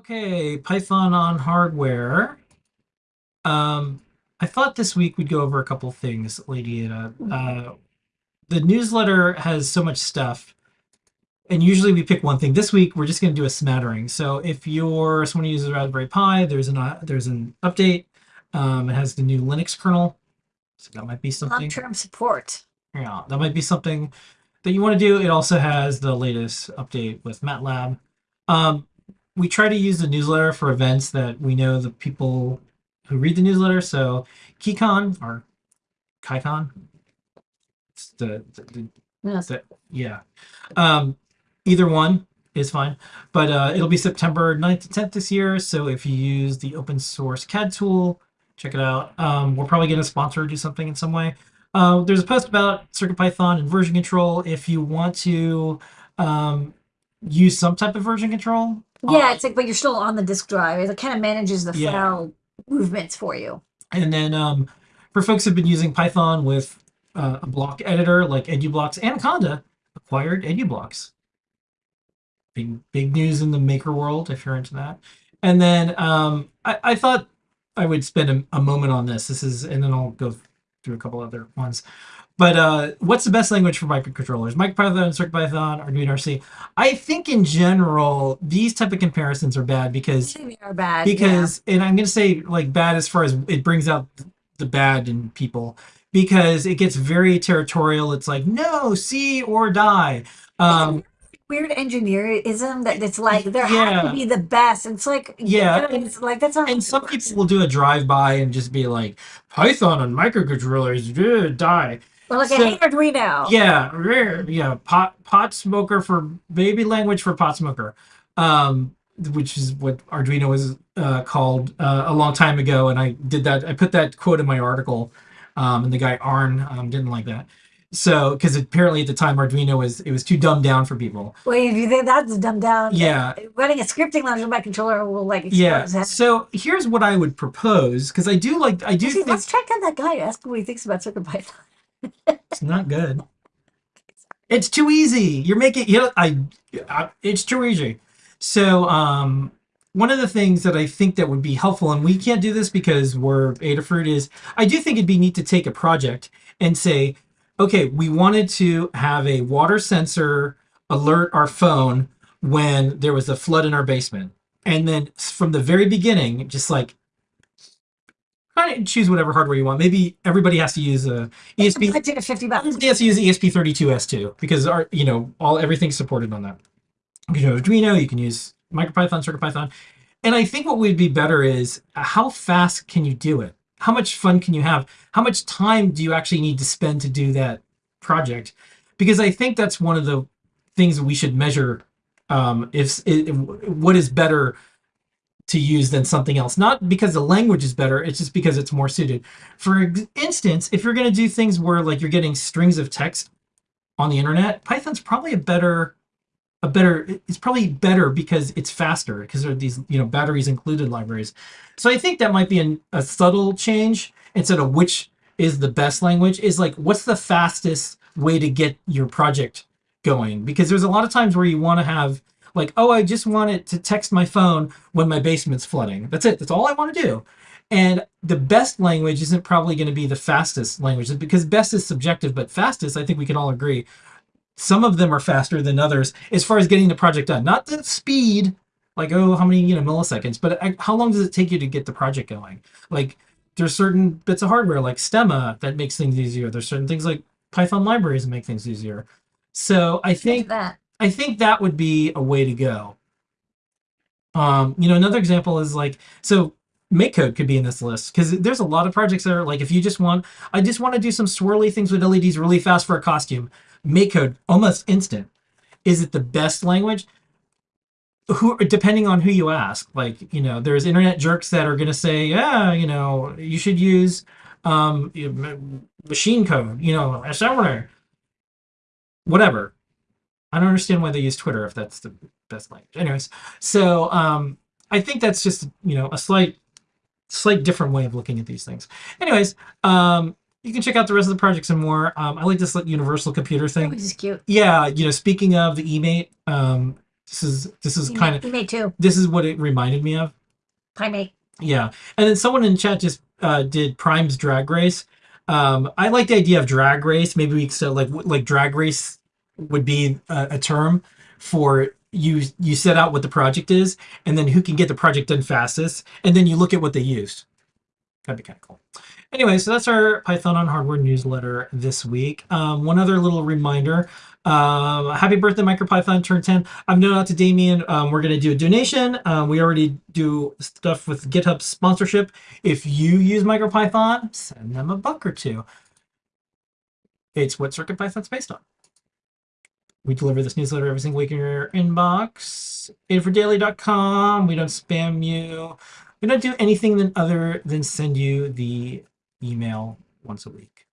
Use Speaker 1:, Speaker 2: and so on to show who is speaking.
Speaker 1: Okay, Python on hardware. Um, I thought this week we'd go over a couple things, Lady Ada. Uh, the newsletter has so much stuff, and usually we pick one thing. This week we're just going to do a smattering. So if you're someone who uses Raspberry Pi, there's an uh, there's an update. Um, it has the new Linux kernel, so that might be something.
Speaker 2: Long-term support.
Speaker 1: Yeah, that might be something that you want to do. It also has the latest update with MATLAB. Um, we try to use the newsletter for events that we know the people who read the newsletter. So KeyCon or KaiCon, it's the, the, the,
Speaker 2: Yes.
Speaker 1: the yeah, um, either one is fine. But uh, it'll be September 9th to 10th this year. So if you use the open source CAD tool, check it out. Um, we're probably going to sponsor or do something in some way. Uh, there's a post about CircuitPython and version control. If you want to um, use some type of version control,
Speaker 2: Yeah, it's like, but you're still on the disk drive. It kind of manages the
Speaker 1: Yeah.
Speaker 2: file movements for you.
Speaker 1: And then um, for folks who've been using Python with uh, a block editor like EduBlocks, Anaconda acquired EduBlocks. Big big news in the maker world if you're into that. And then um, I, I thought I would spend a, a moment on this. This is, and then I'll go through a couple other ones. But uh, what's the best language for microcontrollers? MicroPython, CircuitPython, Arduino RC. I think in general these type of comparisons are bad because
Speaker 2: They are bad. yeah.
Speaker 1: because and i'm going to say like bad as far as it brings out the bad in people because it gets very territorial it's like no C or die um
Speaker 2: weird engineerism that it's like there has
Speaker 1: Yeah.
Speaker 2: to be the best. It's like
Speaker 1: Yeah,
Speaker 2: you know, it's like that's not
Speaker 1: and some
Speaker 2: works.
Speaker 1: people will do a drive-by and just be like python on microcontrollers ugh, die
Speaker 2: Or like
Speaker 1: so-
Speaker 2: hate Arduino.
Speaker 1: yeah rare, yeah pot pot smoker for baby language for pot smoker um which is what arduino was uh, called uh, a long time ago and i did that i put that quote in my article um and the guy arn um, didn't like that so because apparently at the time arduino was it was too dumbed down for people
Speaker 2: Wait, if you think that's dumbed down,
Speaker 1: Yeah.
Speaker 2: running a scripting language on microcontroller will like
Speaker 1: yeah
Speaker 2: head.
Speaker 1: so here's what i would propose because i do like i do
Speaker 2: Actually,
Speaker 1: think
Speaker 2: let's track down that guy. Ask him what he thinks about CircuitPython.
Speaker 1: It's not good. It's too easy. You're making you know I, I it's too easy. So um one of the things that I think that would be helpful, and we can't do this because we're Adafruit, is I do think it'd be neat to take a project and say, okay, we wanted to have a water sensor alert our phone when there was a flood in our basement. And then from the very beginning, just like choose whatever hardware you want. Maybe everybody has to use a ESP
Speaker 2: I took a fifty bucks.
Speaker 1: Everybody has to use the ESP32S2 because our you know all everything's supported on that. You can use Arduino, you can use MicroPython, CircuitPython, and I think what would be better is uh, how fast can you do it? How much fun can you have? How much time do you actually need to spend to do that project? Because I think that's one of the things that we should measure. Um, if, if what is better to use than something else, not because the language is better, it's just because it's more suited. For instance, if you're going to do things where like you're getting strings of text on the internet, Python's probably a better a better it's probably better because it's faster because there are these you know batteries included libraries. So I think that might be an, a subtle change instead of which is the best language is like what's the fastest way to get your project going because there's a lot of times where you want to have like oh I just want it to text my phone when my basement's flooding. That's it. That's all I want to do. And the best language isn't probably going to be the fastest language because best is subjective, but fastest, I think we can all agree. Some of them are faster than others as far as getting the project done. Not the speed, like, oh, how many, you know, milliseconds, but uh, how long does it take you to get the project going? Like, there's certain bits of hardware like Stemma that makes things easier. There's certain things like Python libraries that make things easier. So I think
Speaker 2: that.
Speaker 1: I think that would be a way to go. Um, you know, another example is like so MakeCode could be in this list because there's a lot of projects that are like if you just want, I just want to do some swirly things with LEDs really fast for a costume. MakeCode almost instant. Is it the best language? Who, depending on who you ask, like you know, there's internet jerks that are going to say, yeah, you know, you should use um, machine code, you know, assembler, whatever. I don't understand why they use Twitter if that's the best language. Anyways, so um, I think that's just you know a slight, slight different way of looking at these things. Anyways, um, you can check out the rest of the projects and more. Um, I like this like, universal computer thing.
Speaker 2: Which is cute.
Speaker 1: Yeah, you know, speaking of the eMate, um, This is this is kind of
Speaker 2: you too.
Speaker 1: this is what it reminded me of.
Speaker 2: Primate.
Speaker 1: Yeah, and then someone in chat just uh, did Prime's Drag Race. Um, I like the idea of drag race. Maybe we could like like drag race would be a, a term for you. You set out what the project is, and then who can get the project done fastest, and then you look at what they used. That'd be kind of cool. Anyway, so that's our Python on Hardware newsletter this week. Um, one other little reminder. Um, happy birthday, MicroPython turned 10. I've known out to Damien. Um, we're going to do a donation. Um, we already do stuff with GitHub sponsorship. If you use MicroPython, send them a buck or two. It's what CircuitPython's based on. We deliver this newsletter every single week in your inbox. adafruitdaily.com. We don't spam you. We don't do anything than other than send you the email once a week.